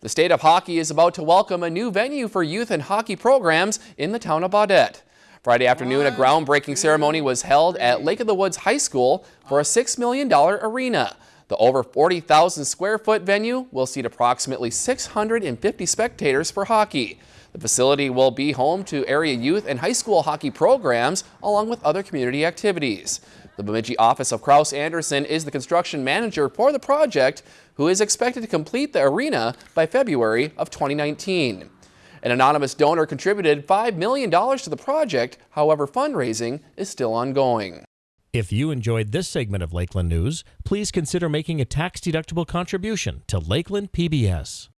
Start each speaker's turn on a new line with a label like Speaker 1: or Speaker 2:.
Speaker 1: The state of hockey is about to welcome a new venue for youth and hockey programs in the town of Baudette. Friday afternoon, a groundbreaking ceremony was held at Lake of the Woods High School for a $6 million arena. The over 40,000 square foot venue will seat approximately 650 spectators for hockey. The facility will be home to area youth and high school hockey programs along with other community activities. The Bemidji office of Kraus Anderson is the construction manager for the project, who is expected to complete the arena by February of 2019. An anonymous donor contributed $5 million to the project. However, fundraising is still ongoing.
Speaker 2: If you enjoyed this segment of Lakeland News, please consider making a tax-deductible contribution to Lakeland PBS.